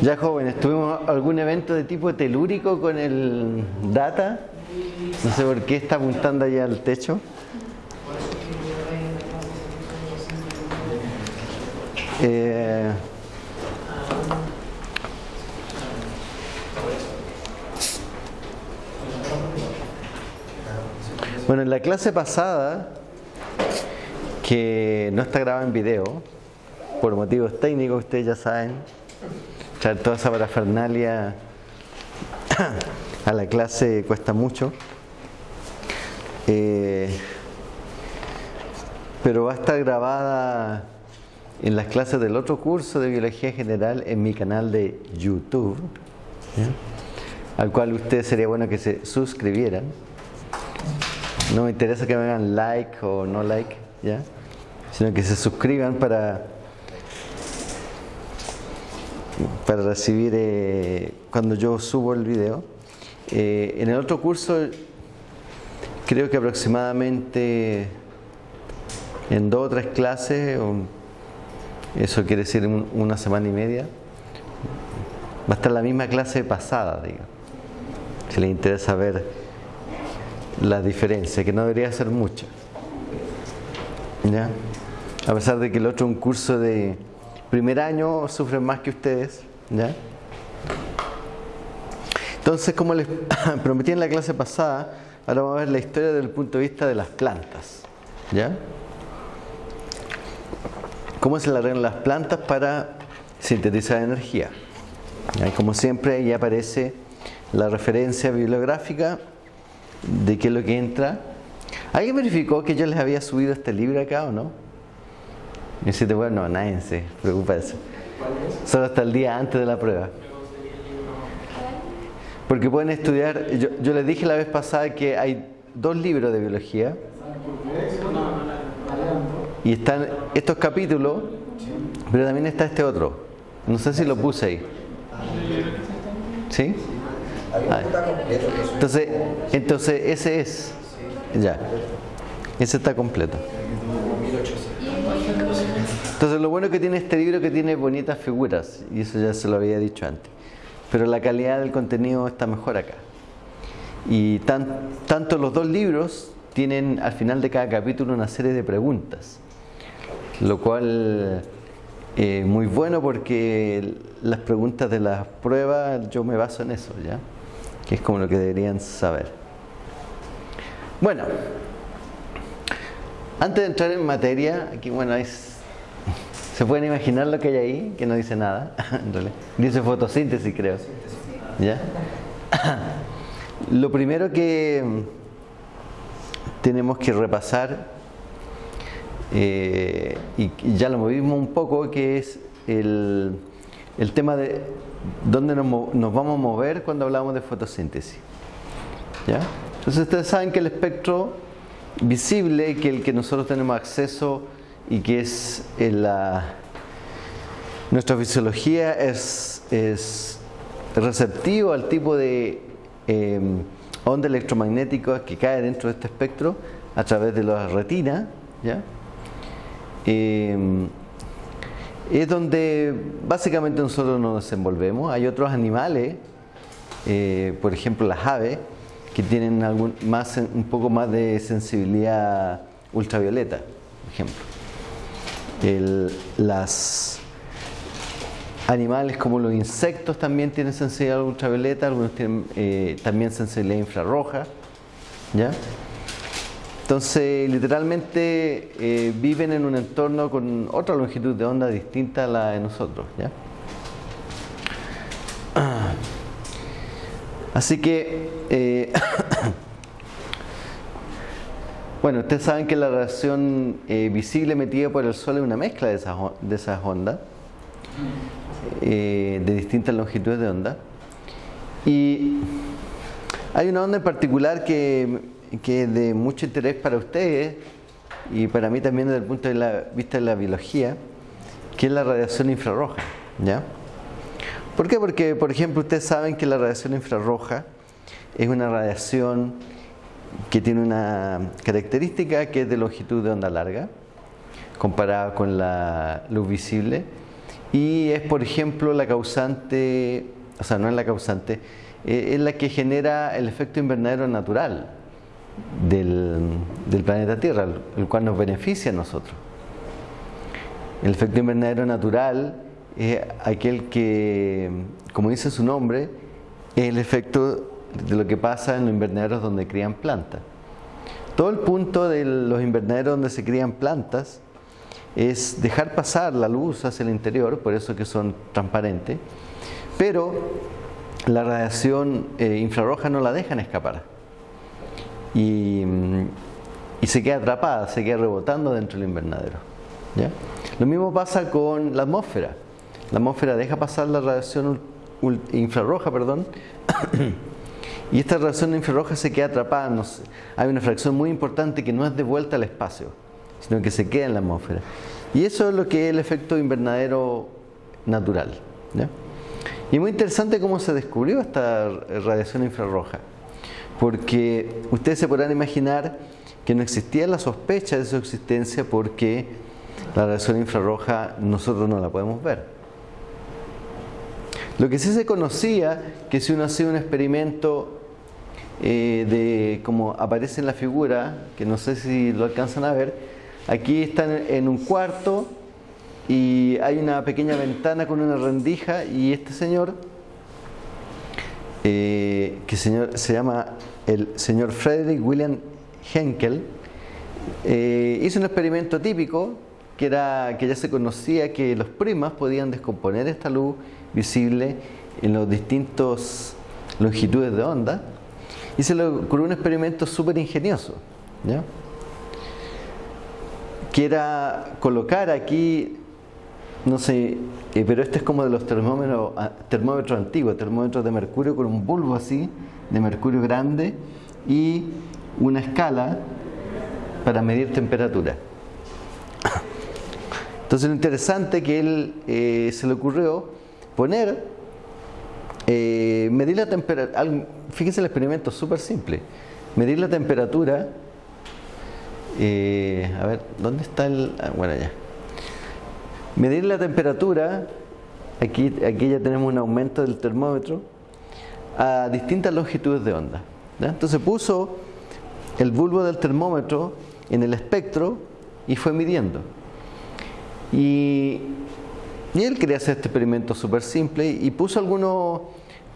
Ya jóvenes, ¿tuvimos algún evento de tipo telúrico con el data? No sé por qué está apuntando allá al techo. Eh, bueno, en la clase pasada, que no está grabada en video, por motivos técnicos, ustedes ya saben, traer toda esa parafernalia a la clase cuesta mucho. Eh, pero va a estar grabada en las clases del otro curso de Biología General en mi canal de YouTube, al cual ustedes sería bueno que se suscribieran. No me interesa que me hagan like o no like, ¿ya? sino que se suscriban para para recibir eh, cuando yo subo el video. Eh, en el otro curso, creo que aproximadamente en dos o tres clases, eso quiere decir un- una semana y media, va a estar la misma clase pasada, digo. Si les interesa ver la diferencia, que no debería ser mucha. ¿Ya? A pesar de que el otro un curso de primer año, sufren más que ustedes. ¿Ya? Entonces, como les prometí en la clase pasada, ahora vamos a ver la historia desde el punto de vista de las plantas. ¿Ya? ¿Cómo se arreglan las plantas para sintetizar energía? Como siempre, ahí aparece la referencia bibliográfica de qué es lo que entra. ¿Alguien verificó que yo les había subido este libro acá o no? Y bueno, se preocupa de eso. Solo hasta el día antes de la prueba. Porque pueden estudiar, yo, yo les dije la vez pasada que hay dos libros de biología. Y están estos capítulos, pero también está este otro. No sé si lo puse ahí. ¿Sí? Entonces, entonces ese es. Ya. Ese está completo. Entonces lo bueno que tiene este libro es que tiene bonitas figuras, y eso ya se lo había dicho antes. Pero la calidad del contenido está mejor acá. Y tan- tanto los dos libros tienen al final de cada capítulo una serie de preguntas, lo cual es muy bueno porque las preguntas de las pruebas yo me baso en eso, ¿ya? Que es como lo que deberían saber. Bueno, antes de entrar en materia, aquí bueno, es, se pueden imaginar lo que hay ahí, que no dice nada. Dice fotosíntesis, creo. ¿Ya? Lo primero que tenemos que repasar, eh, y y ya lo movimos un poco, que es el, el tema de dónde nos, nos vamos a mover cuando hablamos de fotosíntesis. ¿Ya? Entonces ustedes saben que el espectro visible, que el que nosotros tenemos acceso y que es en la, nuestra fisiología es, es receptivo al tipo de eh, onda electromagnética que cae dentro de este espectro a través de la retina, ¿ya? Eh, es donde básicamente nosotros nos desenvolvemos. Hay otros animales, eh, por ejemplo las aves, que tienen algún, más, un poco más de sensibilidad ultravioleta, por ejemplo. El- las animales como los insectos también tienen sensibilidad ultravioleta, algunos tienen eh, también sensibilidad infrarroja. ¿ya? Entonces, literalmente eh, viven en un entorno con otra longitud de onda distinta a la de nosotros. ¿ya? Así que, eh, bueno, ustedes saben que la radiación eh, visible emitida por el Sol es una mezcla de esas, de esas ondas, de distintas longitudes de onda. Y hay una onda en particular que, que es de mucho interés para ustedes y para mí también desde el punto de vista de la biología, que es la radiación infrarroja. ¿ya? ¿Por qué? Porque, por ejemplo, ustedes saben que la radiación infrarroja es una radiación que tiene una característica que es de longitud de onda larga, comparada con la luz visible, y es, por ejemplo, la causante, o sea, no es la causante, eh, es la que genera el efecto invernadero natural del, planeta Tierra, el cual nos beneficia a nosotros. El efecto invernadero natural es aquel que, como dice su nombre, es el efecto de lo que pasa en los invernaderos donde crían plantas. Todo el punto de los invernaderos donde se crían plantas es dejar pasar la luz hacia el interior, por eso que son transparentes, pero la radiación eh, infrarroja no la dejan escapar. Y, y, se queda atrapada, se queda rebotando dentro del invernadero. ¿ya? Lo mismo pasa con la atmósfera. La atmósfera deja pasar la radiación infrarroja, perdón, y esta radiación infrarroja se queda atrapada. hay una fracción muy importante que no es de vuelta al espacio, sino que se queda en la atmósfera. Y eso es lo que es el efecto invernadero natural. Y es muy interesante cómo se descubrió esta radiación infrarroja, porque ustedes se podrán imaginar que no existía la sospecha de su existencia porque la radiación infrarroja nosotros no la podemos ver. Lo que sí se conocía, que si uno hacía un experimento eh, de como aparece en la figura, que no sé si lo alcanzan a ver, aquí están en un cuarto y hay una pequeña ventana con una rendija y este señor, eh, que señor, se llama el señor Frederick William Henkel, eh, hizo un experimento típico que era que ya se conocía que los primas podían descomponer esta luz visible en los distintos longitudes de onda y se le ocurrió un experimento súper ingenioso que era colocar aquí no sé, eh, pero este es como de los termómetros, ah, termómetros antiguos, termómetros de mercurio con un bulbo así, de mercurio grande y una escala para medir temperatura. Entonces lo interesante que él eh, se le ocurrió poner, eh, medir la temperatura, fíjense el experimento súper simple, medir la temperatura, eh, a ver, ¿dónde está el...? Ah, bueno, ya. Medir la temperatura, aquí, aquí ya tenemos un aumento del termómetro, a distintas longitudes de onda. Entonces puso el bulbo del termómetro en el espectro y fue midiendo. Y él quería hacer este experimento súper simple y puso algunos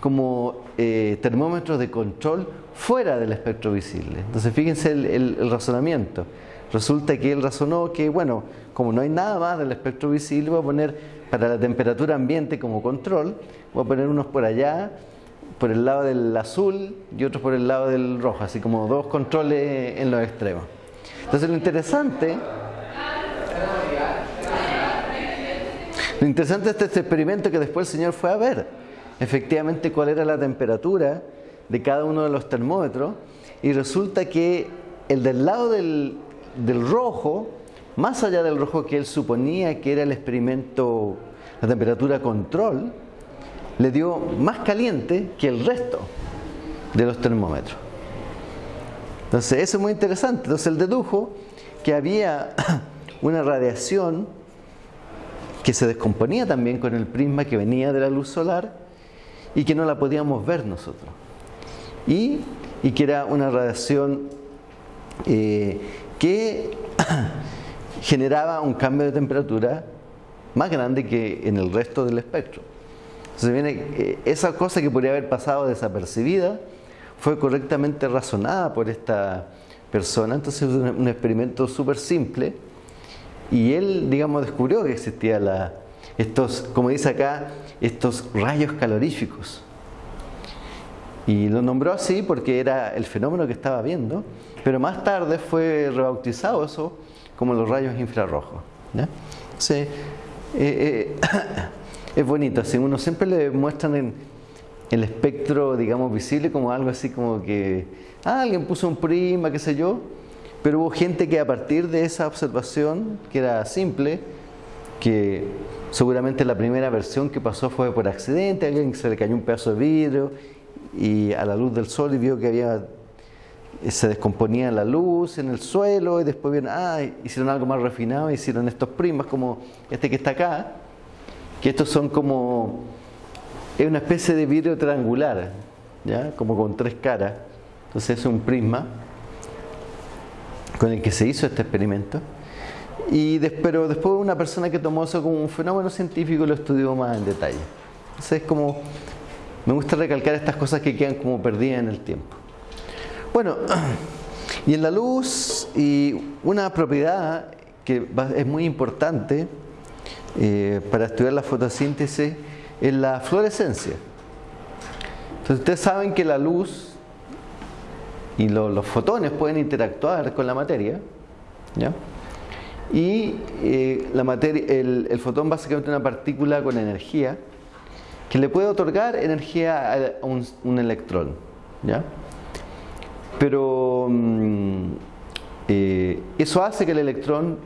como eh, termómetros de control fuera del espectro visible. Entonces fíjense el, razonamiento. Resulta que él razonó que, bueno, como no hay nada más del espectro visible, voy a poner para la temperatura ambiente como control, voy a poner unos por allá, por el lado del azul y otros por el lado del rojo, así como dos controles en los extremos. Entonces lo interesante Lo interesante es este experimento que después el Señor fue a ver efectivamente cuál era la temperatura de cada uno de los termómetros y resulta que el del lado del, rojo, más allá del rojo que él suponía que era el experimento, la temperatura control, le dio más caliente que el resto de los termómetros. Entonces, eso es muy interesante. Entonces, él dedujo que había una radiación que se descomponía también con el prisma que venía de la luz solar y que no la podíamos ver nosotros. Y, que era una radiación eh, que generaba un cambio de temperatura más grande que en el resto del espectro. Entonces viene, eh, esa cosa que podría haber pasado desapercibida fue correctamente razonada por esta persona. Entonces es un experimento súper simple y él, digamos, descubrió que existía la, estos, como dice acá, estos rayos caloríficos. Y lo nombró así porque era el fenómeno que estaba viendo, pero más tarde fue rebautizado eso como los rayos infrarrojos. Sí, eh, eh, es bonito, así uno siempre le muestran en el espectro, digamos, visible como algo así como que ah, alguien puso un prima, qué sé yo, pero hubo gente que a partir de esa observación, que era simple, que seguramente la primera versión que pasó fue por accidente, alguien se le cayó un pedazo de vidrio y a la luz del sol y vio que había se descomponía la luz en el suelo y después bien, ah, hicieron algo más refinado, hicieron estos prismas como este que está acá, que estos son como, es una especie de vidrio triangular, ¿ya? como con tres caras, entonces es un prisma con el que se hizo este experimento. Y pero después una persona que tomó eso como un fenómeno científico lo estudió más en detalle. Entonces es como, me gusta recalcar estas cosas que quedan como perdidas en el tiempo. Bueno, y en la luz, y una propiedad que es muy importante eh, para estudiar la fotosíntesis es la fluorescencia. Entonces ustedes saben que la luz y los fotones pueden interactuar con la materia. Y eh, la materia, el, el, fotón básicamente es una partícula con energía que le puede otorgar energía a un, electrón, ¿ya? Pero mm, eh, eso hace que el electrón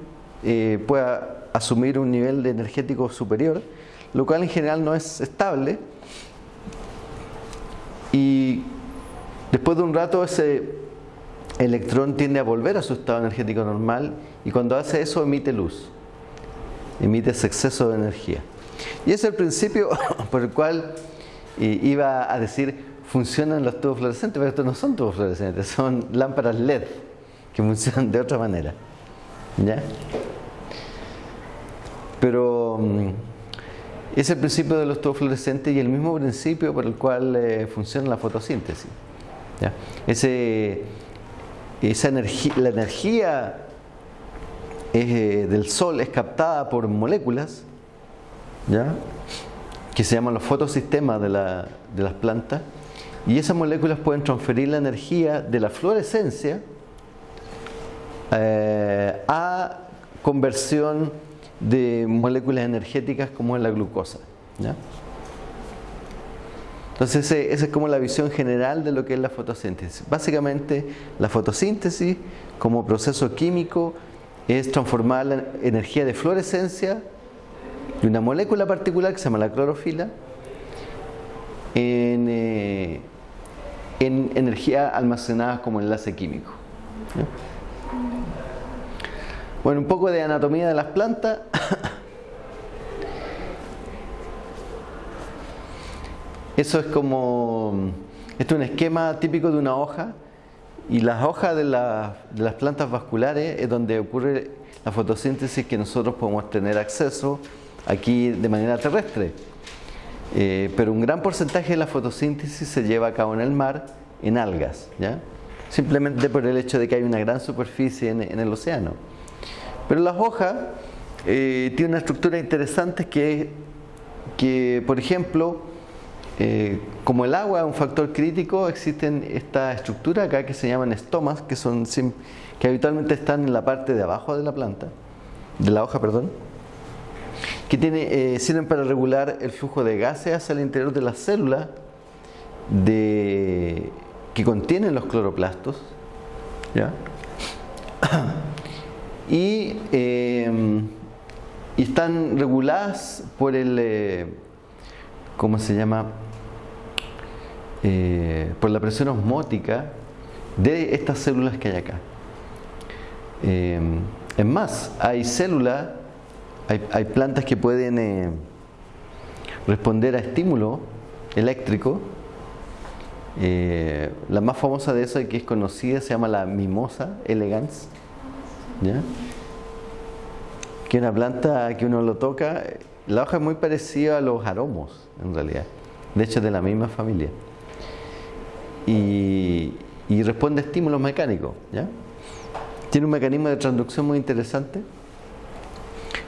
eh, pueda asumir un nivel de energético superior, lo cual en general no es estable. Y después de un rato ese electrón tiende a volver a su estado energético normal y cuando hace eso emite luz, emite ese exceso de energía. Y es el principio por el cual eh, iba a decir funcionan los tubos fluorescentes, pero estos no son tubos fluorescentes, son lámparas LED que funcionan de otra manera. ¿Ya? Pero mm, es el principio de los tubos fluorescentes y el mismo principio por el cual eh, funciona la fotosíntesis. ¿Ya? Esa energía, la energía eh, del sol es captada por moléculas que se llaman los fotosistemas de, de las plantas y esas moléculas pueden transferir la energía de la fluorescencia eh, a conversión de moléculas energéticas como es la glucosa. Entonces esa es como la visión general de lo que es la fotosíntesis. Básicamente la fotosíntesis como proceso químico es transformar la energía de fluorescencia de una molécula particular que se llama la clorofila en, eh, en energía almacenada como enlace químico. Bueno, un poco de anatomía de las plantas. Eso es como, esto es un esquema típico de una hoja y las hojas de, de las plantas vasculares es donde ocurre la fotosíntesis que nosotros podemos tener acceso aquí de manera terrestre. Eh, pero un gran porcentaje de la fotosíntesis se lleva a cabo en el mar, en algas, simplemente por el hecho de que hay una gran superficie en, el océano. Pero las hojas eh, tienen una estructura interesante que, que por ejemplo, eh, como el agua es un factor crítico, existen estas estructuras acá que se llaman estomas, que, son, que habitualmente están en la parte de abajo de la planta, de la hoja, perdón que tiene, eh, sirven para regular el flujo de gases hacia el interior de las células que contienen los cloroplastos. Y, eh, están reguladas por el, eh, ¿cómo se llama? por la presión osmótica de estas células que hay acá. es más, hay células hay, plantas que pueden eh, responder a estímulo eléctrico. Eh, la más famosa de eso que es conocida se llama la mimosa elegans. Que es una planta que uno lo toca. La hoja es muy parecida a los aromos, en realidad. De hecho, es de la misma familia. Y, responde a estímulos mecánicos. Tiene un mecanismo de transducción muy interesante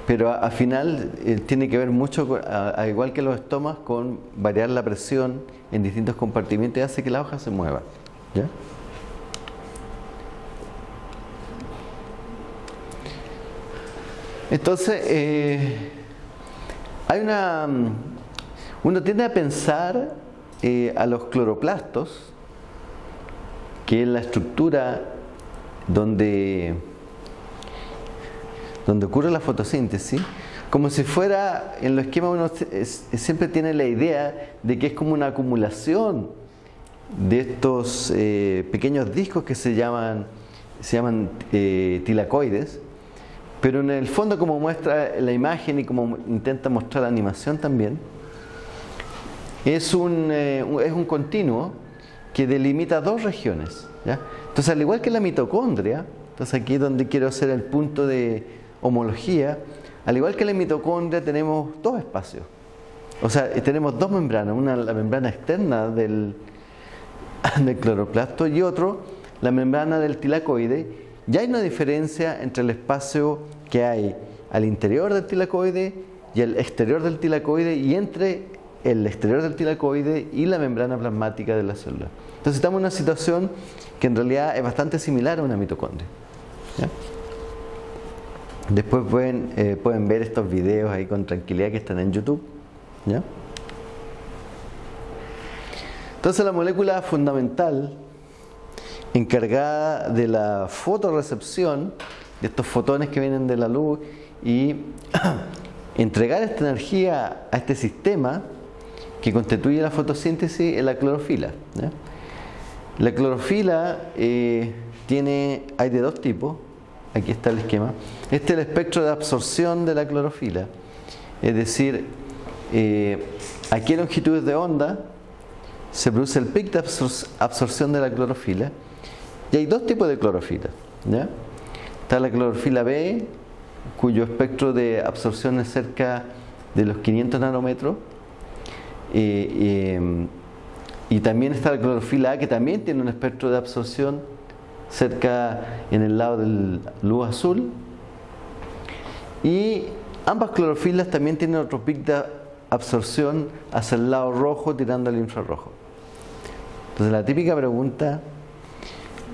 pero al final eh, tiene que ver mucho, a, igual que los estomas, con variar la presión en distintos compartimentos y hace que la hoja se mueva. Entonces, eh, hay una. Mm, uno tiende a pensar eh, a los cloroplastos, que es la estructura donde donde ocurre la fotosíntesis, como si fuera, en los esquemas uno siempre tiene la idea de que es como una acumulación de estos eh, pequeños discos que se llaman, se llaman eh, tilacoides, pero en el fondo como muestra la imagen y como intenta mostrar la animación también, es un, eh, es un continuo que delimita dos regiones. Entonces, al igual que la mitocondria, entonces aquí es donde quiero hacer el punto de homología, al igual que la mitocondria tenemos dos espacios. O sea, tenemos dos membranas, una la membrana externa del, cloroplasto y otro la membrana del tilacoide. Ya hay una diferencia entre el espacio que hay al interior del tilacoide y el exterior del tilacoide y entre el exterior del tilacoide y la membrana plasmática de la célula. Entonces estamos en una situación que en realidad es bastante similar a una mitocondria. Después pueden, eh, pueden ver estos videos ahí con tranquilidad que están en YouTube. Entonces la molécula fundamental encargada de la fotorecepción de estos fotones que vienen de la luz y entregar esta energía a este sistema que constituye la fotosíntesis es la clorofila. La clorofila eh, tiene, hay de dos tipos, aquí está el esquema. Este es el espectro de absorción de la clorofila, es decir, eh, aquí en longitudes de onda se produce el pic de absorción de la clorofila y hay dos tipos de clorofila. Está la clorofila B, cuyo espectro de absorción es cerca de los 500 nanómetros. y también está la clorofila A, que también tiene un espectro de absorción cerca en el lado del luz azul. Y ambas clorofilas también tienen otro pic de absorción hacia el lado rojo tirando al infrarrojo. Entonces la típica pregunta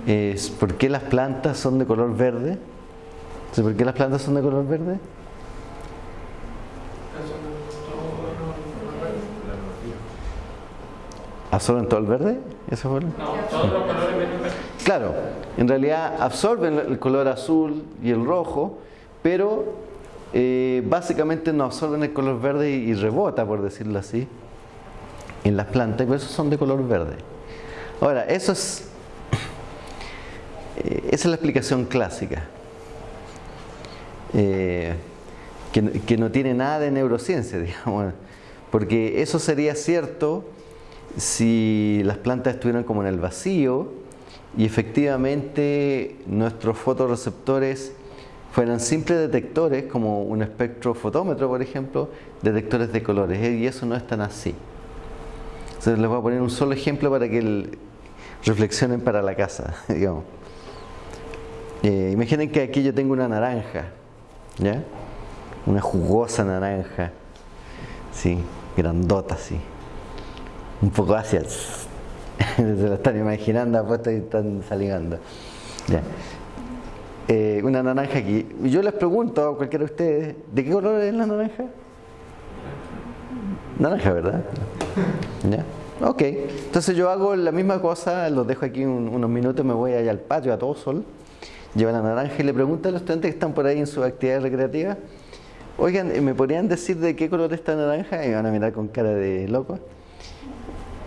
es ¿por qué las plantas son de color verde? ¿Por qué las plantas son de color verde? ¿Absorben todo el verde? ¿Eso fue? No, todos los colores Claro, en realidad absorben el color azul y el rojo, pero eh, básicamente no absorben el color verde y, rebota, por decirlo así, en las plantas, y por eso son de color verde. Ahora, eso es, eh, esa es la explicación clásica, eh, que, que no tiene nada de neurociencia, digamos, porque eso sería cierto si las plantas estuvieran como en el vacío y efectivamente nuestros fotoreceptores fueran simples detectores, como un espectrofotómetro, por ejemplo, detectores de colores, ¿eh? y eso no es tan así. Entonces les voy a poner un solo ejemplo para que reflexionen para la casa, digamos. Eh, imaginen que aquí yo tengo una naranja, ¿ya? Una jugosa naranja, sí, grandota, sí. Un poco hacia... Se lo están imaginando, apuesto y están salivando. ¿Ya? Eh, una naranja aquí. Yo les pregunto a cualquiera de ustedes, ¿de qué color es la naranja? Naranja, ¿verdad? ¿Ya? Ok, entonces yo hago la misma cosa, los dejo aquí unos minutos, me voy allá al patio a todo sol, llevo la naranja y le pregunto a los estudiantes que están por ahí en su actividad recreativa, oigan, ¿me podrían decir de qué color es esta naranja? Y van a mirar con cara de loco.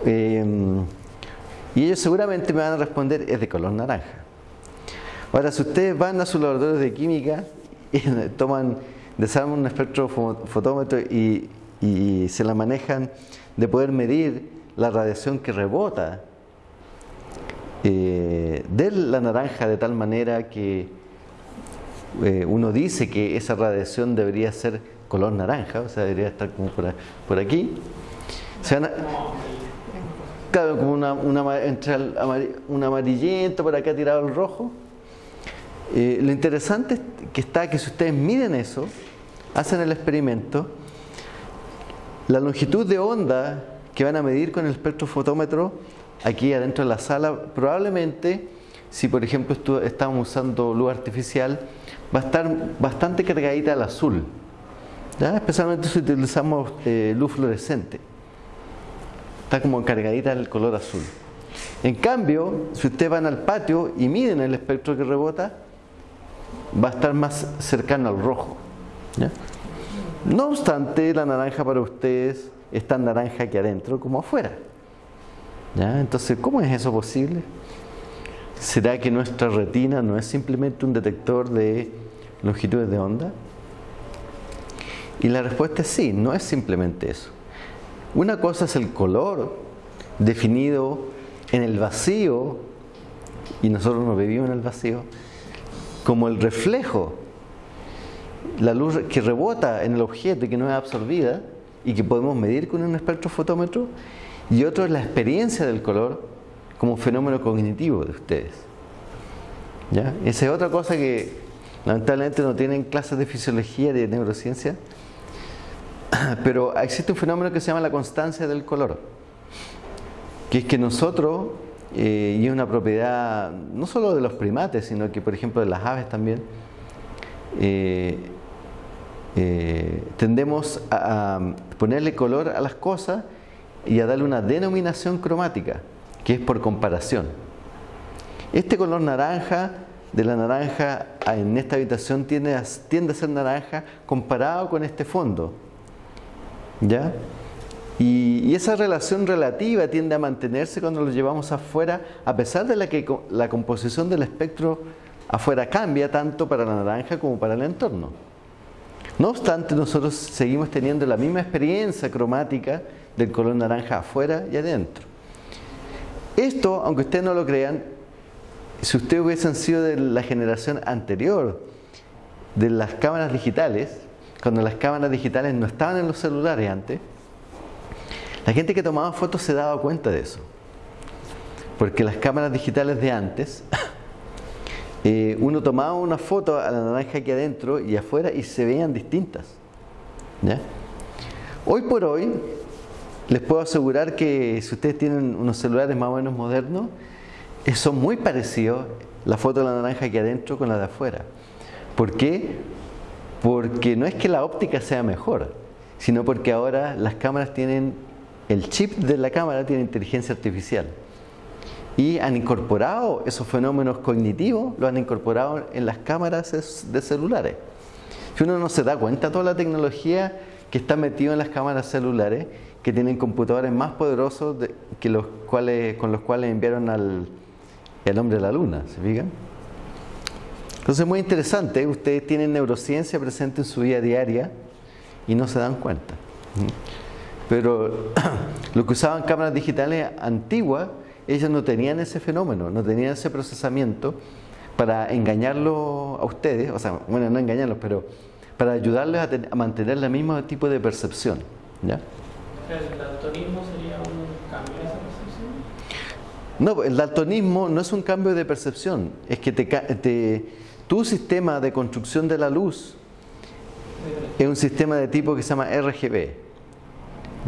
Eh, y ellos seguramente me van a responder, es de color naranja. Ahora, si ustedes van a sus laboratorios de química y toman, desarman un espectrofotómetro y, y se la manejan de poder medir la radiación que rebota eh, de la naranja de tal manera que eh, uno dice que esa radiación debería ser color naranja, o sea, debería estar como por, aquí. Como una, un amarillento, por acá tirado el rojo. Eh, lo interesante es que está que si ustedes miden eso, hacen el experimento, la longitud de onda que van a medir con el espectrofotómetro aquí adentro de la sala, probablemente, si por ejemplo estamos usando luz artificial, va a estar bastante cargadita al azul, especialmente si utilizamos eh, luz fluorescente. Está como cargadita el color azul. En cambio, si ustedes van al patio y miden el espectro que rebota, va a estar más cercano al rojo. No obstante, la naranja para ustedes es tan naranja aquí adentro como afuera. Entonces, ¿cómo es eso posible? ¿Será que nuestra retina no es simplemente un detector de longitudes de onda? Y la respuesta es sí, no es simplemente eso. Una cosa es el color definido en el vacío, y nosotros nos vivimos en el vacío, como el reflejo, la luz que rebota en el objeto y que no es absorbida y que podemos medir con un espectrofotómetro, y otro es la experiencia del color como fenómeno cognitivo de ustedes. ¿Ya? Esa es otra cosa que lamentablemente no tienen clases de fisiología de neurociencia, pero existe un fenómeno que se llama la constancia del color, que es que nosotros, eh, y es una propiedad no solo de los primates, sino que por ejemplo de las aves también, eh, eh, tendemos a, ponerle color a las cosas y a darle una denominación cromática, que es por comparación. Este color naranja de la naranja en esta habitación tiende a, tiende a ser naranja comparado con este fondo. ¿Ya? Y, esa relación relativa tiende a mantenerse cuando lo llevamos afuera, a pesar de la que la composición del espectro afuera cambia tanto para la naranja como para el entorno. No obstante, nosotros seguimos teniendo la misma experiencia cromática del color naranja afuera y adentro. Esto, aunque ustedes no lo crean, si ustedes hubiesen sido de la generación anterior de las cámaras digitales, cuando las cámaras digitales no estaban en los celulares antes, la gente que tomaba fotos se daba cuenta de eso. Porque las cámaras digitales de antes, eh, uno tomaba una foto a la naranja aquí adentro y afuera y se veían distintas. Hoy por hoy, les puedo asegurar que si ustedes tienen unos celulares más o menos modernos, eh, son muy parecidos la foto de la naranja aquí adentro con la de afuera. ¿Por qué? Porque no es que la óptica sea mejor, sino porque ahora las cámaras tienen, el chip de la cámara tiene inteligencia artificial. Y han incorporado esos fenómenos cognitivos, lo han incorporado en las cámaras de celulares. Si uno no se da cuenta toda la tecnología que está metida en las cámaras celulares, que tienen computadores más poderosos que los cuales, con los cuales enviaron al, al hombre a la luna, ¿se fijan? Entonces es muy interesante, ustedes tienen neurociencia presente en su vida diaria y no se dan cuenta. Pero lo que usaban cámaras digitales antiguas, ellos no tenían ese fenómeno, no tenían ese procesamiento para engañarlos a ustedes, o sea, bueno, no engañarlos, pero para ayudarles a, mantener el mismo tipo de percepción. ¿ya? ¿El daltonismo sería un cambio de esa percepción? No, el daltonismo no es un cambio de percepción, es que te, te tu sistema de construcción de la luz es un sistema de tipo que se llama RGB,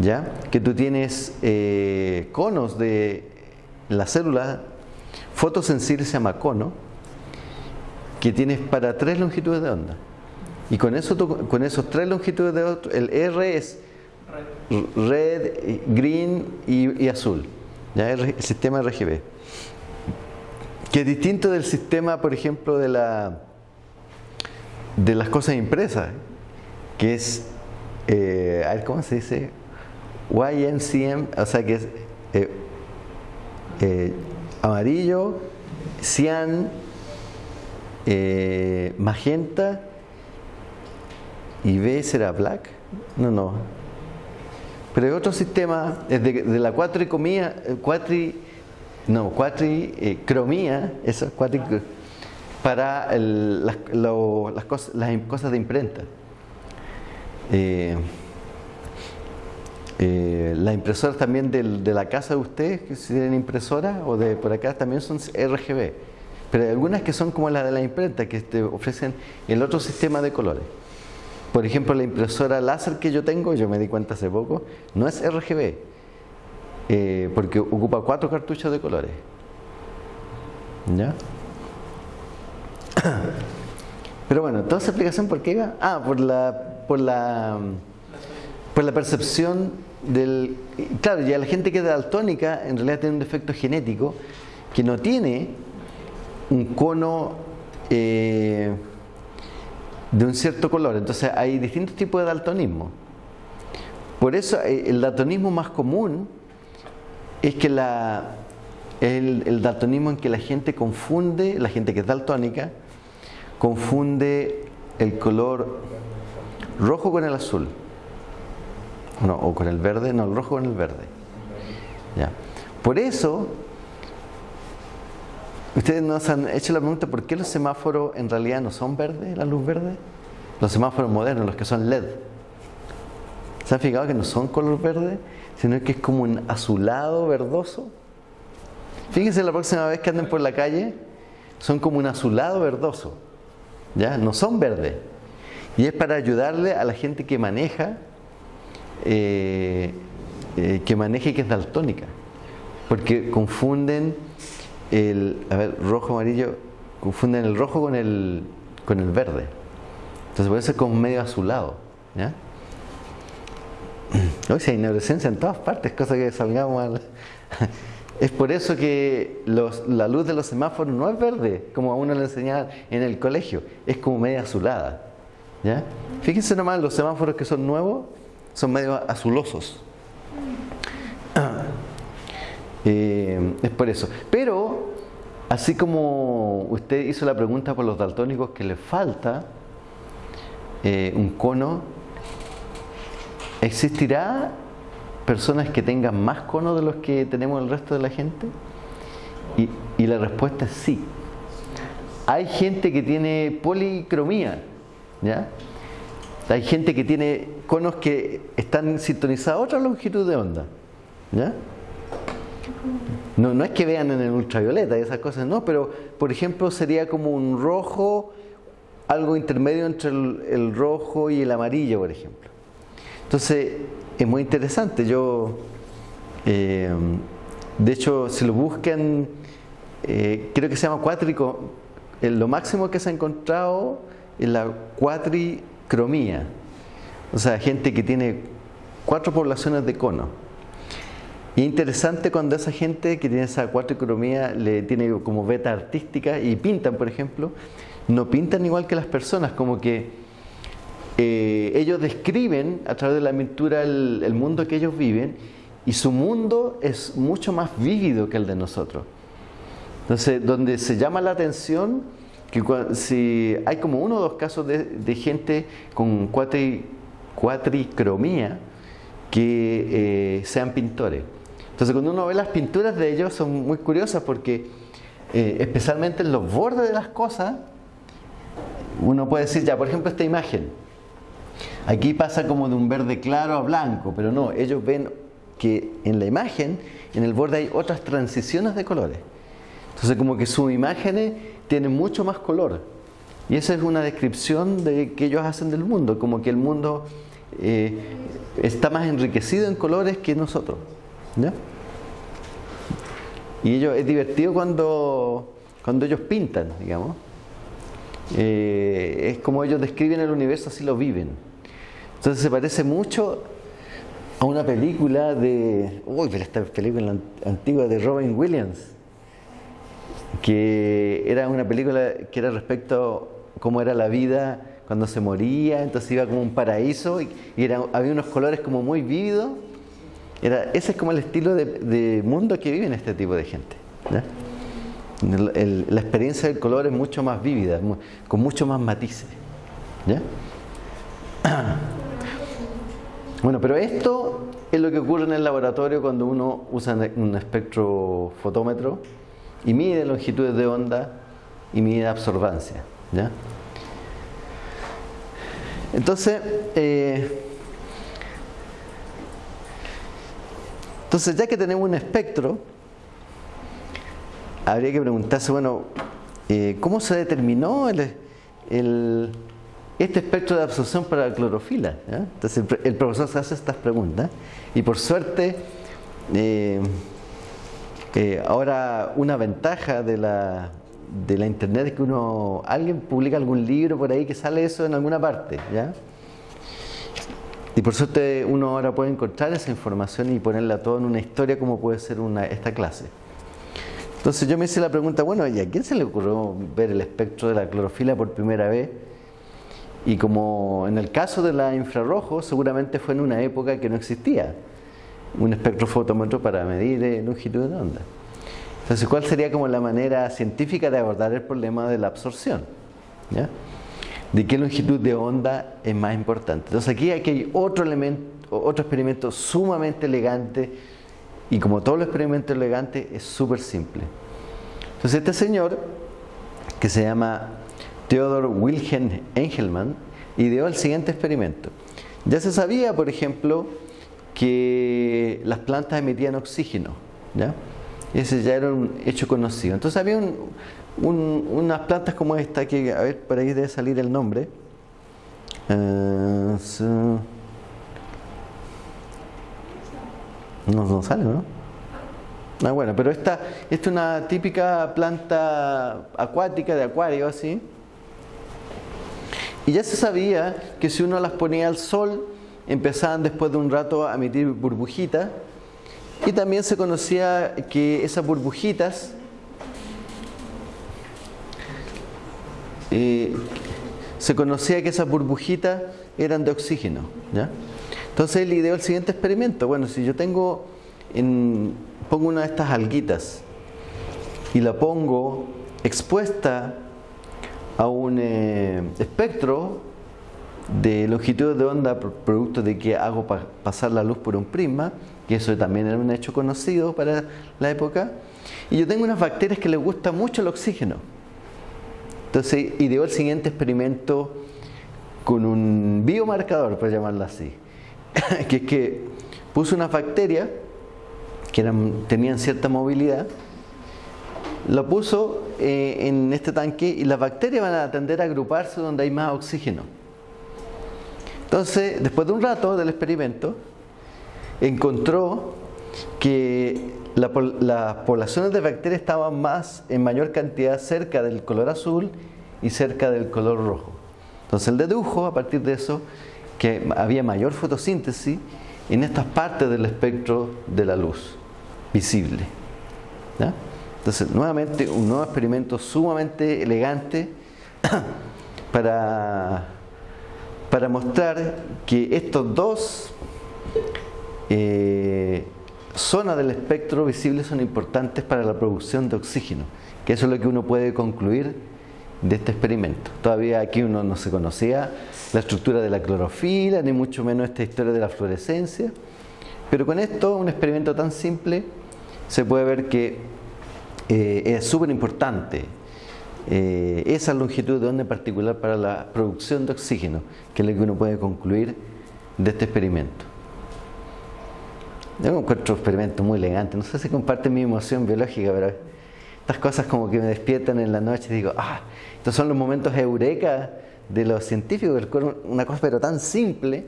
¿ya? Que tú tienes eh, conos de la célula, fotosensible se llama cono, que tienes para tres longitudes de onda. Y con, eso con esos tres longitudes de onda, el R es red, green y, azul, ¿ya? el sistema RGB que es distinto del sistema, por ejemplo, de, la, de las cosas impresas, que es, eh, a ver, ¿cómo se dice? YMCM, o sea que es eh, eh, amarillo, cian, magenta y B será black. No, no. Pero hay otro sistema, es de, de la cuatri no, cuatricromía, eso, cuatri, para las, cosas, las cosas de imprenta. Eh, eh, las impresoras también de, la casa de ustedes, que si tienen impresora, o de por acá también son RGB. Pero hay algunas que son como las de la imprenta, que te ofrecen el otro sistema de colores. Por ejemplo, la impresora láser que yo tengo, yo me di cuenta hace poco, no es RGB, eh, porque ocupa cuatro cartuchos de colores. ¿Ya? Pero bueno, toda esa explicación por qué iba? Ah, por la, por la, por la percepción del... Claro, ya la gente que es daltónica en realidad tiene un defecto genético que no tiene un cono eh, de un cierto color. Entonces hay distintos tipos de daltonismo. Por eso eh, el daltonismo más común es que la, el, daltonismo en que la gente confunde, la gente que es daltónica, confunde el color rojo con el azul. No, o con el verde, no, el rojo con el verde. Ya. Por eso, ustedes nos han hecho la pregunta por qué los semáforos en realidad no son verdes, la luz verde. Los semáforos modernos, los que son LED. ¿Se han fijado que no son color verde, sino que es como un azulado verdoso? Fíjense la próxima vez que anden por la calle, son como un azulado verdoso. ¿Ya? No son verdes. Y es para ayudarle a la gente que maneja, eh, eh, que maneje que es daltónica. Porque confunden el, a ver, rojo, amarillo, confunden el rojo con el, con el verde. Entonces puede ser como medio azulado. ¿ya? Hoy si hay neurocencia en todas partes, cosa que salgamos al... Es por eso que la luz de los semáforos no es verde, como a uno le enseñaban en el colegio, es como media azulada. ¿ya? Fíjense nomás, los semáforos que son nuevos son medio azulosos. Eh, es por eso. Pero, así como usted hizo la pregunta por los daltónicos que les falta eh, un cono, ¿existirá personas que tengan más cono de los que tenemos el resto de la gente? Y, la respuesta es sí. Hay gente que tiene policromía, ¿ya? Hay gente que tiene conos que están sintonizados a otra longitud de onda, ¿ya? No, no es que vean en el ultravioleta y esas cosas, no, pero por ejemplo sería como un rojo, algo intermedio entre el rojo y el amarillo, por ejemplo. Entonces, es muy interesante. Yo, eh, de hecho, si lo buscan, eh, creo que se llama cuátrico. lo máximo que se ha encontrado es la cuatricromía. O sea, gente que tiene cuatro poblaciones de cono. Y es interesante cuando esa gente que tiene esa cuatricromía le tiene como beta artística y pintan, por ejemplo, no pintan igual que las personas, como que eh, ellos describen a través de la pintura el, mundo que ellos viven y su mundo es mucho más vívido que el de nosotros. Entonces, donde se llama la atención que si hay como uno o dos casos de, gente con cuatri, cuatricromía que eh, sean pintores. Entonces, cuando uno ve las pinturas de ellos son muy curiosas porque eh, especialmente en los bordes de las cosas, uno puede decir ya, por ejemplo, esta imagen. Aquí pasa como de un verde claro a blanco, pero no, ellos ven que en la imagen, en el borde hay otras transiciones de colores. Entonces como que sus imágenes tienen mucho más color. Y esa es una descripción de que ellos hacen del mundo, como que el mundo eh, está más enriquecido en colores que nosotros. Y ellos, es divertido cuando, cuando ellos pintan, digamos. Eh, es como ellos describen el universo, así lo viven. Entonces se parece mucho a una película de. Uy, pero esta película antigua de Robin Williams. Que era una película que era respecto a cómo era la vida cuando se moría, entonces iba como un paraíso y, era, había unos colores como muy vívidos. Era, ese es como el estilo de, mundo que viven este tipo de gente. la experiencia del color es mucho más vívida, con mucho más matices. ¿ya? Bueno, pero esto es lo que ocurre en el laboratorio cuando uno usa un espectrofotómetro y mide longitudes de onda y mide absorbancia. ¿ya? Entonces, eh, entonces, ya que tenemos un espectro, habría que preguntarse, bueno, eh, ¿cómo se determinó el, el este espectro de absorción para la clorofila. Entonces el, el, profesor se hace estas preguntas y por suerte eh, eh, ahora una ventaja de la, de la internet es que uno alguien publica algún libro por ahí que sale eso en alguna parte. ¿ya? Y por suerte uno ahora puede encontrar esa información y ponerla todo en una historia como puede ser una, esta clase. Entonces yo me hice la pregunta, bueno, ¿y a quién se le ocurrió ver el espectro de la clorofila por primera vez? Y como en el caso de la infrarrojo, seguramente fue en una época que no existía. un espectrofotómetro para medir eh, longitud de onda. Entonces, ¿cuál sería como la manera científica de abordar el problema de la absorción? ¿De qué longitud de onda es más importante? Entonces, aquí hay otro elemento, otro experimento sumamente elegante y como todos los experimentos elegantes es súper simple. Entonces, este señor, que se llama Theodor Wilhelm Engelmann, ideó el siguiente experimento. Ya se sabía, por ejemplo, que las plantas emitían oxígeno. ¿ya? Ese ya era un hecho conocido. Entonces había unas plantas como esta, que a ver, por ahí debe salir el nombre. Uh, no, no sale, ¿no? Ah, bueno, pero esta, esta es una típica planta acuática de acuario, así. Y ya se sabía que si uno las ponía al sol, empezaban después de un rato a emitir burbujitas y también se conocía que esas burbujitas eh, se conocía que esas burbujitas eran de oxígeno ¿ya? entonces él ideó el siguiente experimento bueno si yo tengo en, pongo una de estas alguitas y la pongo expuesta a un eh, espectro de longitud de onda producto de que hago pasar la luz por un prisma, que eso también era un hecho conocido para la época, y yo tengo unas bacterias que les gusta mucho el oxígeno. Entonces ideó el siguiente experimento con un biomarcador, por llamarlo así, que es que puso unas bacterias que tenían cierta movilidad, lo puso eh, en este tanque y las bacterias van a tender a agruparse donde hay más oxígeno. Entonces, después de un rato del experimento, encontró que las poblaciones de bacterias estaban más en mayor cantidad cerca del color azul y cerca del color rojo. Entonces él dedujo a partir de eso que había mayor fotosíntesis en estas partes del espectro de la luz visible. Entonces, nuevamente, un nuevo experimento sumamente elegante para para mostrar que estos dos eh, zonas del espectro visible son importantes para la producción de oxígeno, que eso es lo que uno puede concluir de este experimento. Todavía aquí uno no se conocía la estructura de la clorofila, ni mucho menos esta historia de la fluorescencia, pero con esto, un experimento tan simple, se puede ver que eh, es súper importante eh, esa longitud de onda en particular para la producción de oxígeno, que es lo que uno puede concluir de este experimento. Yo encuentro un experimento muy elegante, no sé si comparte mi emoción biológica, pero estas cosas como que me despiertan en la noche y digo, ah, estos son los momentos eureka de los científicos, una cosa pero tan simple,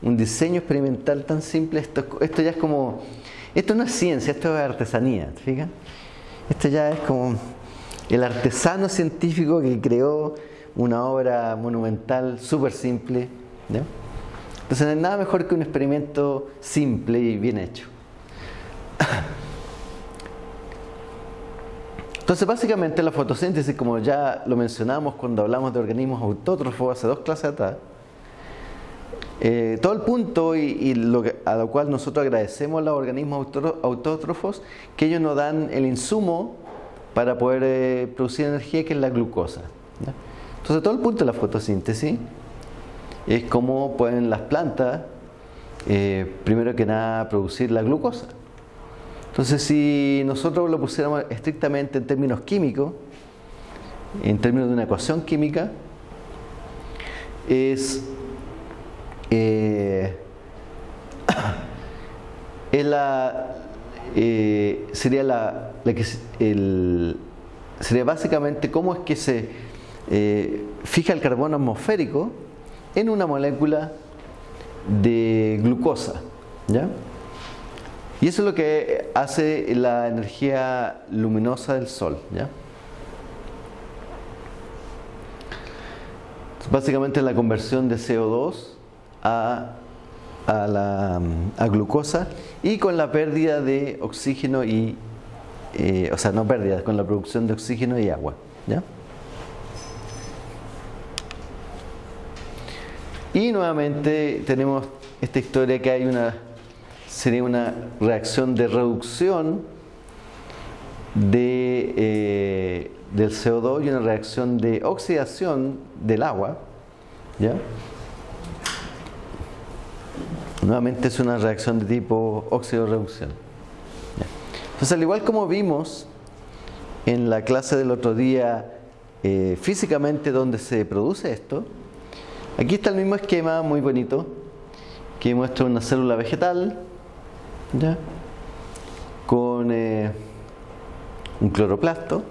un diseño experimental tan simple, esto, esto ya es como, esto no es ciencia, esto es artesanía, ¿fíjate? Esto ya es como el artesano científico que creó una obra monumental súper simple. Entonces no es nada mejor que un experimento simple y bien hecho. Entonces básicamente la fotosíntesis, como ya lo mencionamos cuando hablamos de organismos autótrofos hace dos clases atrás, eh, todo el punto y, lo a lo cual nosotros agradecemos a los organismos autótrofos, que ellos nos dan el insumo para poder eh, producir energía que es la glucosa. Entonces todo el punto de la fotosíntesis es cómo pueden las plantas, eh, primero que nada, producir la glucosa. Entonces si nosotros lo pusiéramos estrictamente en términos químicos, en términos de una ecuación química, es, eh, es la, eh, sería la, que sería básicamente cómo es que se eh, fija el carbono atmosférico en una molécula de glucosa, ¿ya? Y eso es lo que hace la energía luminosa del Sol, ¿ya? Básicamente la conversión de CO2 a a, la, a glucosa y con la pérdida de oxígeno y, eh, o sea, no pérdida, con la producción de oxígeno y agua. ¿ya? Y nuevamente tenemos esta historia que hay una sería una reacción de reducción de, eh, del CO2 y una reacción de oxidación del agua. ¿ya? Nuevamente es una reacción de tipo óxido-reducción. Entonces, al igual como vimos en la clase del otro día, eh, físicamente donde se produce esto, aquí está el mismo esquema muy bonito que muestra una célula vegetal ¿ya? con eh, un cloroplasto.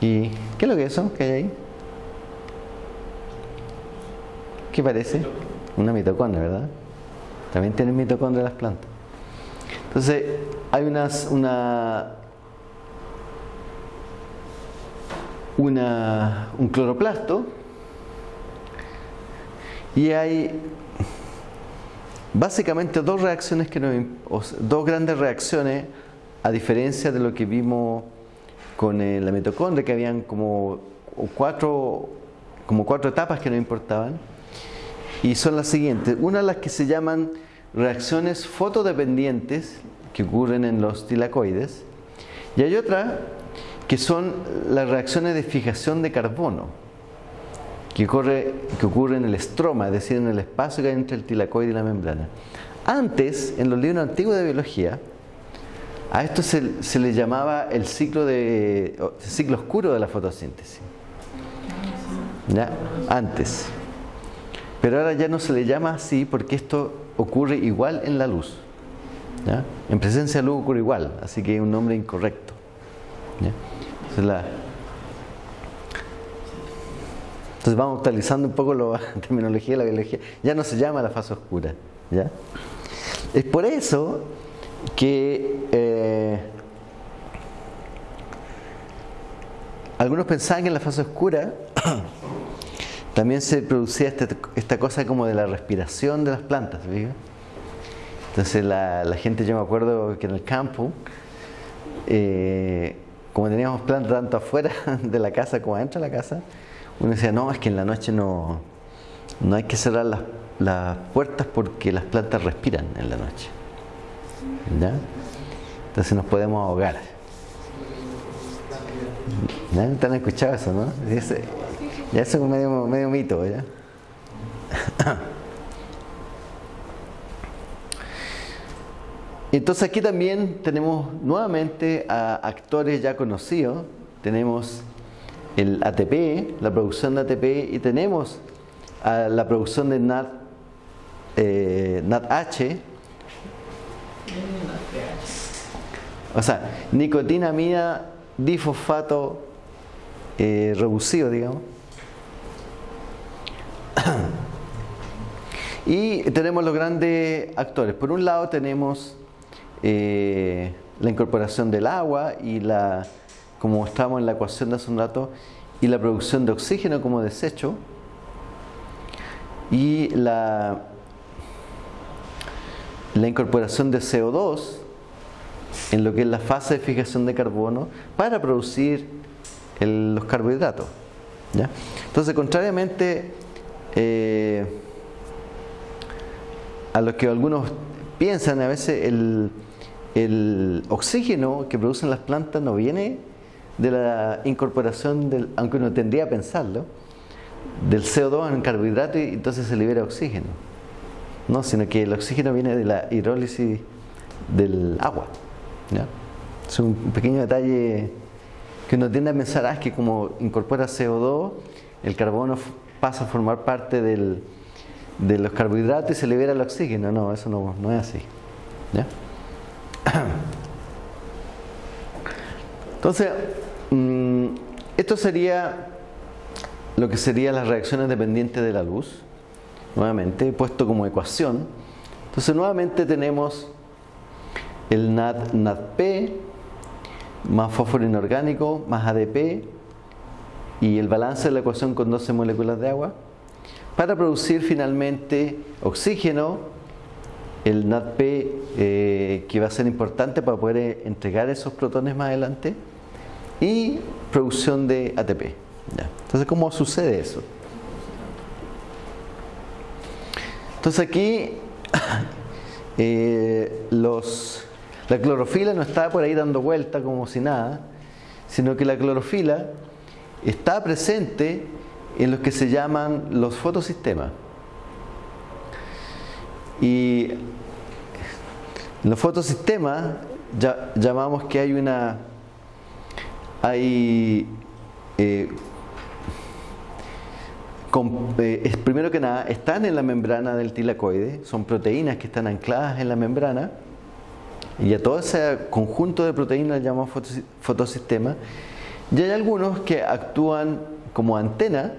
¿Y qué es lo que es eso que hay ahí? ¿Qué parece? Una mitocondria, ¿verdad? También tienen mitocondria las plantas. Entonces, hay unas, una, una, un cloroplasto y hay básicamente dos reacciones que nos, dos grandes reacciones a diferencia de lo que vimos con eh, la mitocondria que habían como cuatro como cuatro etapas que nos importaban y son las siguientes una de las que se llaman reacciones fotodependientes que ocurren en los tilacoides y hay otra que son las reacciones de fijación de carbono que, ocurre, que ocurre en el estroma, es decir, en el espacio que hay entre el tilacoide y la membrana. Antes, en los libros antiguos de biología, a esto se, se le llamaba el ciclo, de, ciclo oscuro de la fotosíntesis. ¿Ya? Antes. Pero ahora ya no se le llama así porque esto ocurre igual en la luz. ¿Ya? En presencia de luz ocurre igual, así que es un nombre incorrecto. ¿Ya? entonces vamos actualizando un poco la terminología de la biología. Ya no se llama la fase oscura. ¿ya? Es por eso que eh, algunos pensaban que en la fase oscura también se producía este, esta, cosa como de la respiración de las plantas. Entonces la, gente, yo me acuerdo que en el campo, eh, como teníamos plantas tanto afuera de la casa como adentro de la casa, uno decía, no, es que en la noche no, no hay que cerrar las, puertas porque las plantas respiran en la noche. ¿Ya? Entonces nos podemos ahogar. ¿Ya? ¿Te eso, no? Ya eso es medio, medio mito, ¿ya? Entonces aquí también tenemos nuevamente a actores ya conocidos. Tenemos el ATP, la producción de ATP, y tenemos la producción de NAD, eh, NADH, o sea, nicotinamida difosfato eh, reducido, digamos. Y tenemos los grandes actores. Por un lado tenemos eh, la incorporación del agua y la como mostramos en la ecuación de hace un rato, y la producción de oxígeno como desecho, y la, la incorporación de CO2 en lo que es la fase de fijación de carbono para producir los carbohidratos. Entonces, contrariamente eh, a lo que algunos piensan, a veces el, oxígeno que producen las plantas no viene de la incorporación, del, aunque uno tendría a pensarlo, del CO2 en carbohidrato y entonces se libera oxígeno. No, sino que el oxígeno viene de la hidrólisis del agua. Es un pequeño detalle que uno tiende a pensar, ah, es que como incorpora CO2, el carbono pasa a formar parte del, de los carbohidratos y se libera el oxígeno. No, eso no, no es así. ¿Ya? Entonces, mm, esto sería lo que serían las reacciones dependientes de la luz, nuevamente puesto como ecuación. Entonces, nuevamente tenemos el NAD, NADP más fósforo inorgánico más ADP y el balance de la ecuación con 12 moléculas de agua para producir finalmente oxígeno, el NADP eh, que va a ser importante para poder entregar esos protones más adelante y producción de ATP. Entonces, ¿cómo sucede eso? Entonces aquí eh, los, la clorofila no está por ahí dando vuelta como si nada, sino que la clorofila está presente en los que se llaman los fotosistemas. Y en los fotosistemas ya, llamamos que hay una hay eh, eh, primero que nada están en la membrana del tilacoide son proteínas que están ancladas en la membrana y a todo ese conjunto de proteínas llamamos fotosistema y hay algunos que actúan como antena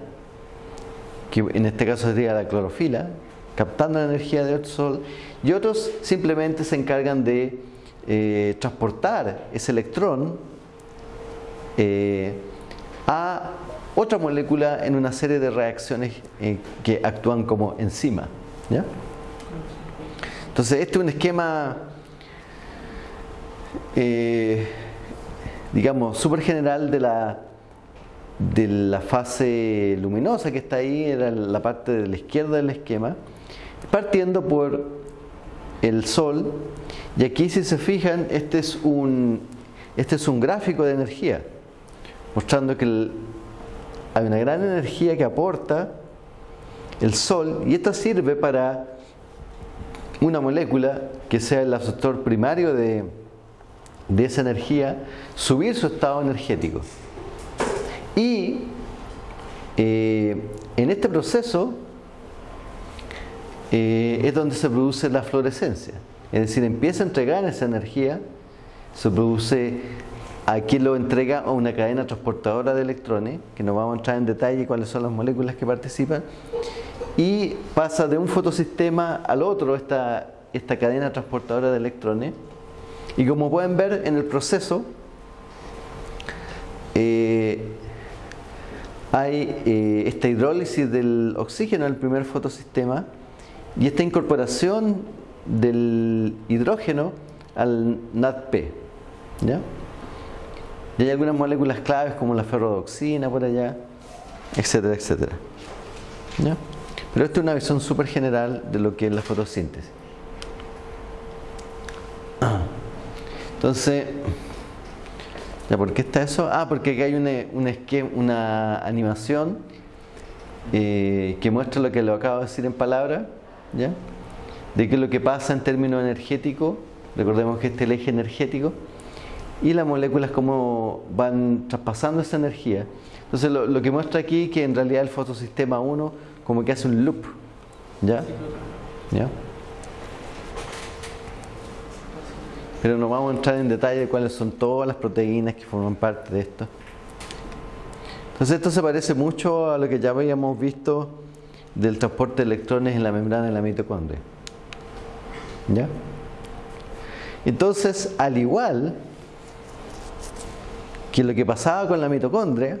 que en este caso sería la clorofila captando la energía del sol y otros simplemente se encargan de eh, transportar ese electrón eh, a otra molécula en una serie de reacciones eh, que actúan como enzima. Entonces, este es un esquema, digamos, súper general de la, de la fase luminosa que está ahí, era la parte de la izquierda del esquema, partiendo por el Sol. Y aquí, si se fijan, este es un, este es un gráfico de energía mostrando que hay una gran energía que aporta el Sol y esto sirve para una molécula que sea el absortor primario de, esa energía subir su estado energético. Y eh, en este proceso eh, es donde se produce la fluorescencia. Es decir, empieza a entregar esa energía, se produce Aquí lo entrega a una cadena transportadora de electrones, que nos vamos a entrar en detalle cuáles son las moléculas que participan, y pasa de un fotosistema al otro esta, esta cadena transportadora de electrones. Y como pueden ver en el proceso, eh, hay eh, esta hidrólisis del oxígeno en el primer fotosistema y esta incorporación del hidrógeno al NADP. ¿ya? Y hay algunas moléculas claves como la ferrodoxina por allá, etcétera, etcétera. Pero esta es una visión súper general de lo que es la fotosíntesis. Entonces, ¿ya por qué está eso? Ah, porque aquí hay una, esquema, una animación eh, que muestra lo que lo acabo de decir en palabras, ¿ya? De qué es lo que pasa en términos energéticos. Recordemos que este es el eje energético y las moléculas cómo van traspasando esa energía. Entonces lo, que muestra aquí que en realidad el fotosistema 1 como que hace un loop. ¿Ya? ¿Ya? Pero no vamos a entrar en detalle de cuáles son todas las proteínas que forman parte de esto. Entonces esto se parece mucho a lo que ya habíamos visto del transporte de electrones en la membrana de la mitocondria. ¿Ya? Entonces, al igual que lo que pasaba con la mitocondria,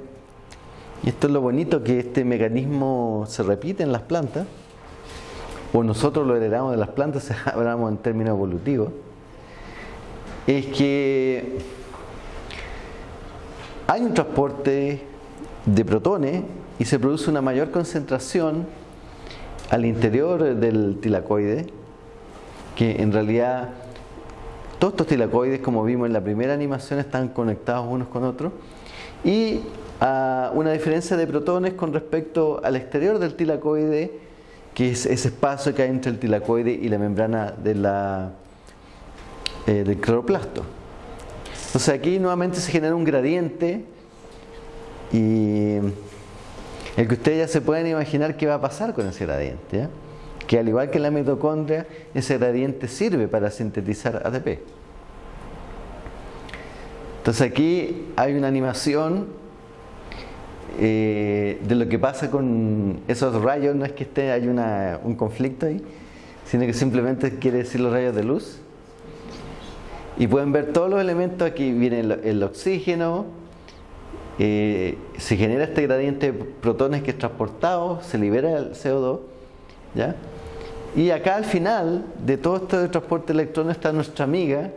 y esto es lo bonito que este mecanismo se repite en las plantas, o nosotros lo heredamos de las plantas, hablamos en términos evolutivos, es que hay un transporte de protones y se produce una mayor concentración al interior del tilacoide, que en realidad todos estos tilacoides, como vimos en la primera animación, están conectados unos con otros. Y a una diferencia de protones con respecto al exterior del tilacoide, que es ese espacio que hay entre el tilacoide y la membrana de la, eh, del cloroplasto. Entonces aquí nuevamente se genera un gradiente y el que ustedes ya se pueden imaginar qué va a pasar con ese gradiente que al igual que la mitocondria, ese gradiente sirve para sintetizar ATP. Entonces aquí hay una animación eh, de lo que pasa con esos rayos, no es que esté, hay un conflicto ahí, sino que simplemente quiere decir los rayos de luz. Y pueden ver todos los elementos, aquí viene el, oxígeno, eh, se genera este gradiente de protones que es transportado, se libera el CO2, ¿ya? Y acá al final de todo esto de transporte de electrones está nuestra amiga,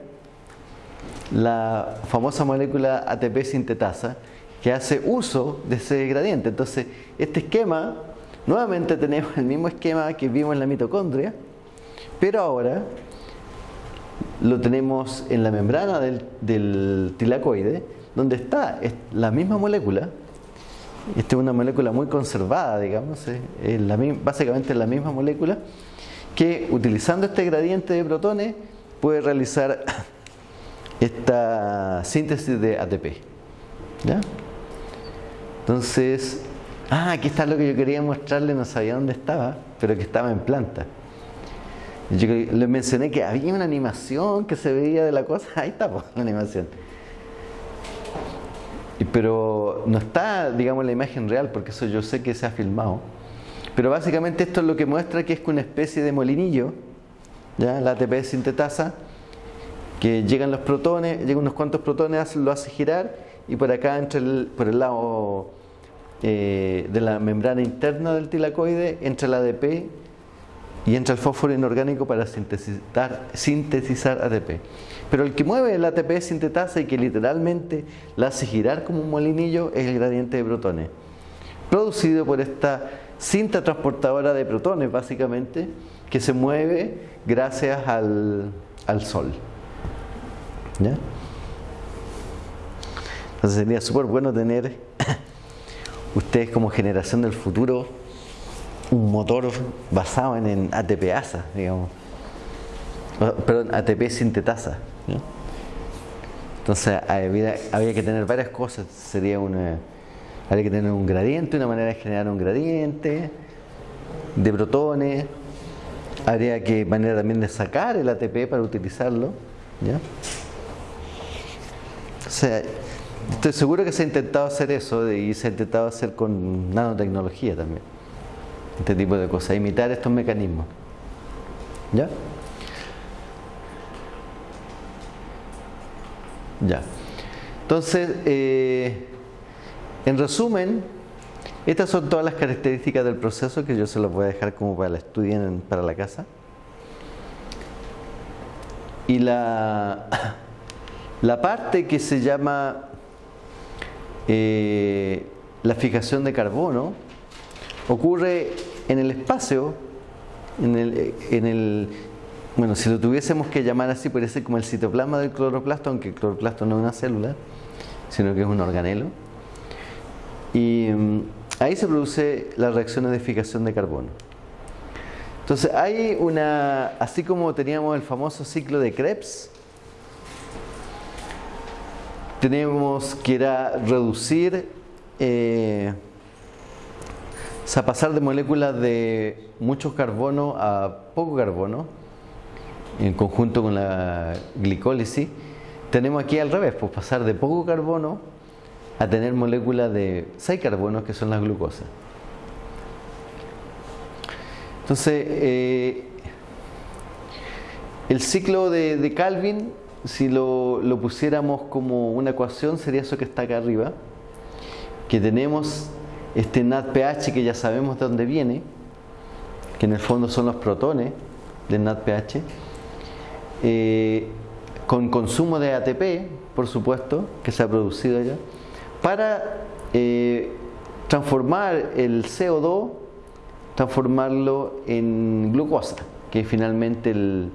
la famosa molécula ATP sintetasa, que hace uso de ese gradiente. Entonces, este esquema, nuevamente tenemos el mismo esquema que vimos en la mitocondria, pero ahora lo tenemos en la membrana del, del tilacoide, donde está la misma molécula. Esta es una molécula muy conservada, digamos, es la, básicamente la misma molécula que utilizando este gradiente de protones puede realizar esta síntesis de ATP. ¿Ya? Entonces, ah, aquí está lo que yo quería mostrarle, no sabía dónde estaba, pero que estaba en planta. Yo les mencioné que había una animación que se veía de la cosa, ahí está la animación. Pero no está, digamos, la imagen real, porque eso yo sé que se ha filmado. Pero básicamente esto es lo que muestra que es una especie de molinillo, ¿ya? la ATP sintetasa, que llegan los protones, llegan unos cuantos protones, lo hace girar y por acá entre el, por el lado eh, de la membrana interna del tilacoide entra el ADP y entra el fósforo inorgánico para sintetizar, ATP. Pero el que mueve el ATP sintetasa y que literalmente la hace girar como un molinillo es el gradiente de protones, producido por esta cinta transportadora de protones básicamente, que se mueve gracias al, al Sol. Entonces sería súper bueno tener ustedes como generación del futuro un motor basado en, ATP-ASA, digamos. Perdón, ATP sintetasa. Entonces había, había, que tener varias cosas. Sería una, habría que tener un gradiente, una manera de generar un gradiente de protones. Habría que manera también de sacar el ATP para utilizarlo. ¿ya? O sea, estoy seguro que se ha intentado hacer eso y se ha intentado hacer con nanotecnología también. Este tipo de cosas, imitar estos mecanismos. ¿Ya? Ya. Entonces, eh, en resumen, estas son todas las características del proceso que yo se los voy a dejar como para la estudien para la casa. Y la La parte que se llama eh, la fijación de carbono ocurre en el espacio, en el, bueno, si lo tuviésemos que llamar así, ser como el citoplasma del cloroplasto, aunque el cloroplasto no es una célula, sino que es un organelo. Y mm, ahí se produce las reacciones de fijación de carbono. Entonces hay una, así como teníamos el famoso ciclo de Krebs, tenemos que era reducir, eh, o sea, pasar de moléculas de mucho carbono a poco carbono, en conjunto con la glicólisis. Tenemos aquí al revés, pues pasar de poco carbono a tener moléculas de 6 carbonos que son las glucosas. Entonces, eh, el ciclo de, de Calvin si lo, pusiéramos como una ecuación, sería eso que está acá arriba, que tenemos este NADPH que ya sabemos de dónde viene, que en el fondo son los protones del NADPH, eh, con consumo de ATP, por supuesto, que se ha producido allá, para eh, transformar el CO2, transformarlo en glucosa, que es finalmente el,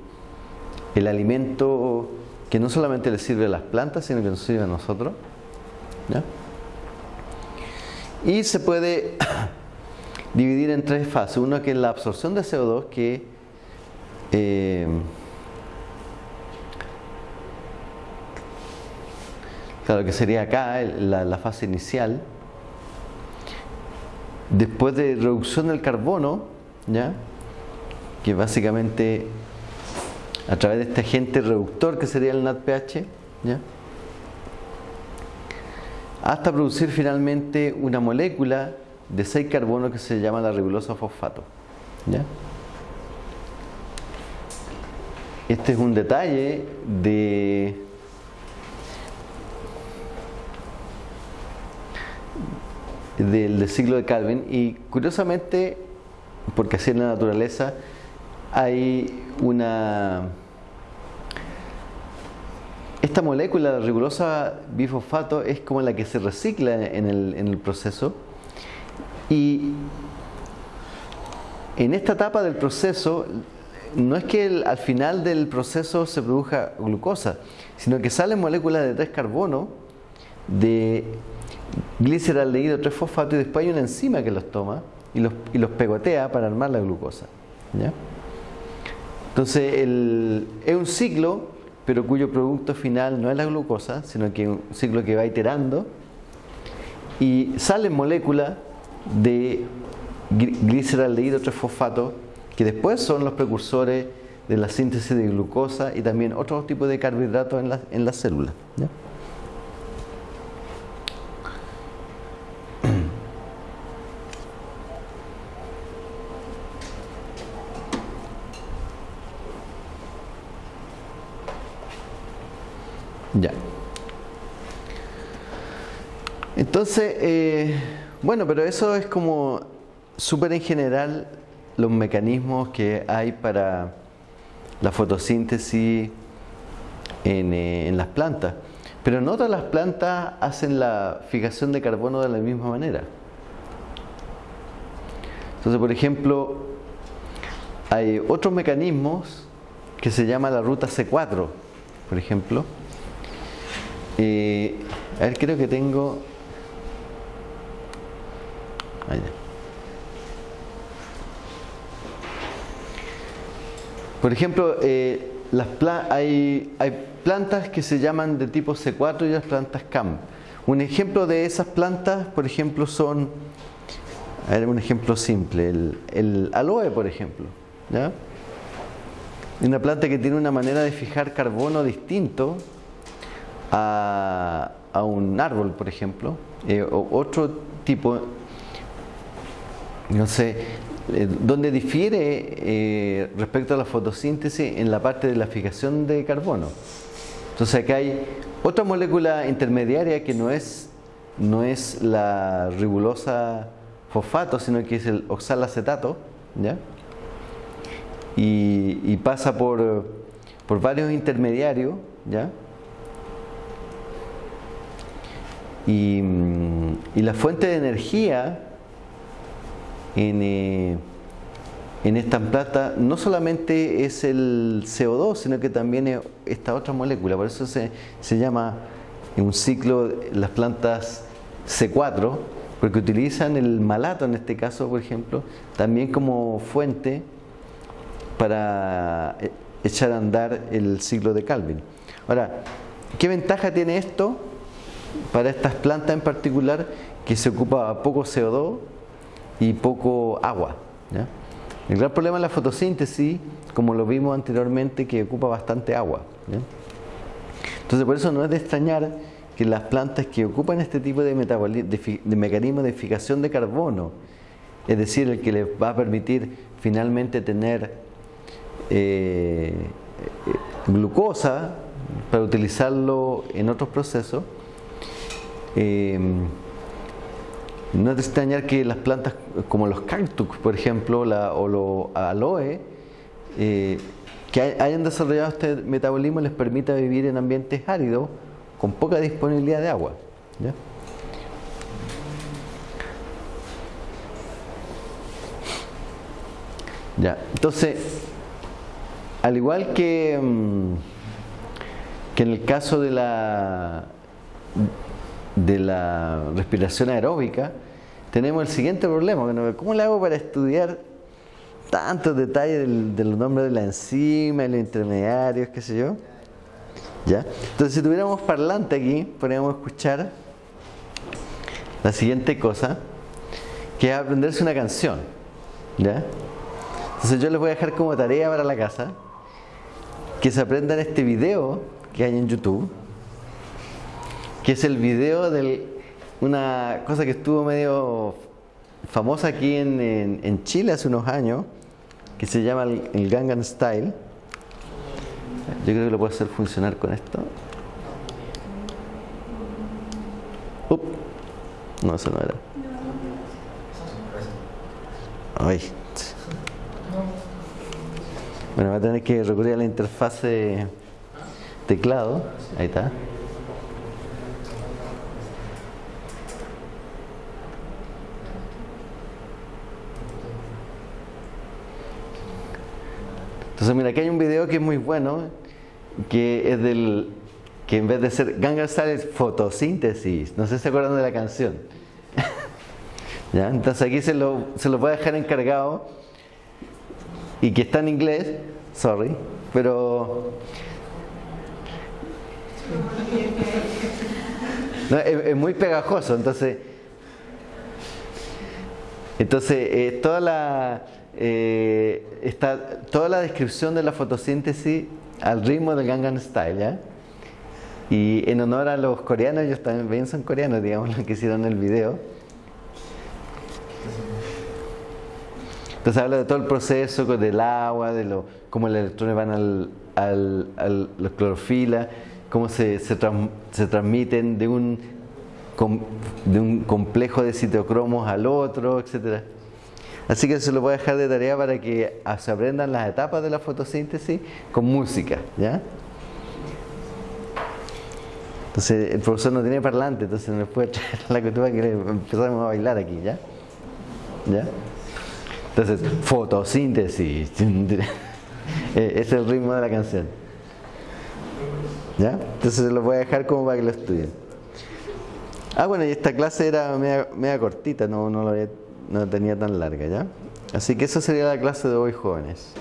el alimento que no solamente le sirve a las plantas, sino que nos sirve a nosotros. Y se puede dividir en tres fases. Uno que es la absorción de CO2, que eh, claro que sería acá la, la, fase inicial. Después de reducción del carbono, ¿ya? que básicamente a través de este agente reductor que sería el NADPH, ¿ya? Hasta producir finalmente una molécula de 6 carbono que se llama la ribulosa fosfato. ¿ya? Este es un detalle de del, ciclo de Calvin y curiosamente, porque así es la naturaleza, hay una... Esta molécula rigurosa bifosfato es como la que se recicla en el, en el proceso y en esta etapa del proceso no es que al final del proceso se produzca glucosa, sino que salen moléculas de 3 carbono de gliceraldehído 3 fosfato y después hay una enzima que los toma y los, y los pegotea para armar la glucosa. ¿ya? Entonces el- es un ciclo, pero cuyo producto final no es la glucosa, sino que es un ciclo que va iterando y salen moléculas de gli- gliceraldehído 3 fosfato que después son los precursores de la síntesis de glucosa y también otros tipos de carbohidratos en la, en la célula. Entonces, eh, bueno, pero eso es como súper en general los mecanismos que hay para la fotosíntesis en, eh, en las plantas. Pero no todas las plantas hacen la fijación de carbono de la misma manera. Entonces, por ejemplo, hay otros mecanismos que se llama la ruta C4, por ejemplo. Eh, a ver, creo que tengo. Por ejemplo, eh, hay, plantas que se llaman de tipo C4 y las plantas CAM. Un ejemplo de esas plantas, por ejemplo, son, un ejemplo simple, el, aloe, por ejemplo. ¿ya? Una planta que tiene una manera de fijar carbono distinto a, un árbol, por ejemplo, eh, otro tipo, sé, eh, donde difiere eh, respecto a la fotosíntesis en la parte de la fijación de carbono. Entonces acá hay otra molécula intermediaria que no es, no es la ribulosa fosfato, sino que es el oxalacetato, ¿ya? Y, pasa por, por varios intermediarios, ¿ya? Y la fuente de energía en, eh, en esta planta no solamente es el CO2, sino que también es esta otra molécula. Por eso se, se llama en un ciclo las plantas C4, porque utilizan el malato en este caso, por ejemplo, también como fuente para eh, echar a andar el ciclo de Calvin. Ahora, ¿qué ventaja tiene esto para estas plantas en particular que se ocupa poco CO2 y poco agua? El gran problema es la fotosíntesis, como lo vimos anteriormente, que ocupa bastante agua. Entonces, por eso no es de extrañar que las plantas que ocupan este tipo de, de, mecanismo de fijación de carbono, es decir, el que les va a permitir finalmente tener eh, glucosa para utilizarlo en otros procesos, eh, no es extrañar que las plantas como los cactus, por ejemplo, la- o los aloe, eh, que hay- hayan desarrollado este metabolismo les permita vivir en ambientes áridos con poca disponibilidad de agua. ¿ya? Ya, entonces, al igual que, mm, que en el caso de la, de la respiración aeróbica, tenemos el siguiente problema. ¿Cómo le hago para estudiar tantos detalles del- de los nombres de la enzima, los intermediarios, qué sé yo? ¿Ya? Entonces, si tuviéramos parlante aquí, podríamos escuchar la siguiente cosa, que es aprenderse una canción. ¿Ya? Entonces yo les voy a dejar como tarea para la casa que se aprendan este video que hay en YouTube, que es el video de una cosa que estuvo medio famosa aquí en, en- Chile hace unos años, que se llama el, el Gangnam Style. Yo creo que lo puedo hacer funcionar con esto. Up. No, eso no era. Ay. Bueno, va a tener que recurrir a la interfase teclado. Ahí está. Entonces, mira, aquí hay un video que es muy bueno, que es del, que en vez de ser Gangnam Style es fotosíntesis. No sé si se acuerdan de la canción. ¿Ya? Entonces aquí se lo, se lo voy a dejar encargado y que está en inglés, sorry, pero es, muy pegajoso, entonces entonces eh, toda la eh, está toda la descripción de la fotosíntesis al ritmo del Gangnam Style. Y en honor a los coreanos, ellos también son coreanos, digamos, los que hicieron el video. Entonces habla de todo el proceso del agua, de lo, cómo los electrones van al, al, la clorofila, cómo se, se, se transmiten de un, de un complejo de citocromos al otro, etc. Así que se lo voy a dejar de tarea para que se aprendan las etapas de la fotosíntesis con música, ¿ya? Entonces el profesor no tiene parlante, entonces no puede traer la cultura que empezamos a bailar aquí, ¿ya? ¿Ya? Entonces, fotosíntesis. es el ritmo de la canción. ¿Ya? Entonces lo voy a dejar como para que lo estudien. Ah, bueno, y esta clase era media, media cortita, no, no, lo había, no tenía tan larga, ¿ya? Así que eso sería la clase de hoy, jóvenes.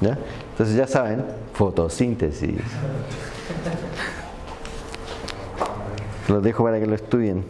¿Ya? Entonces ya saben, fotosíntesis. Los dejo para que lo estudien.